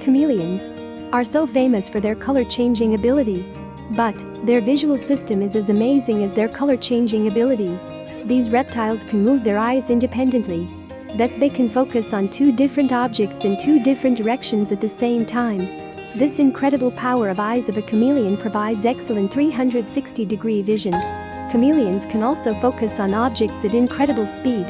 Chameleons are so famous for their color-changing ability. But, their visual system is as amazing as their color-changing ability. These reptiles can move their eyes independently. That they can focus on two different objects in two different directions at the same time. This incredible power of eyes of a chameleon provides excellent 360-degree vision. Chameleons can also focus on objects at incredible speed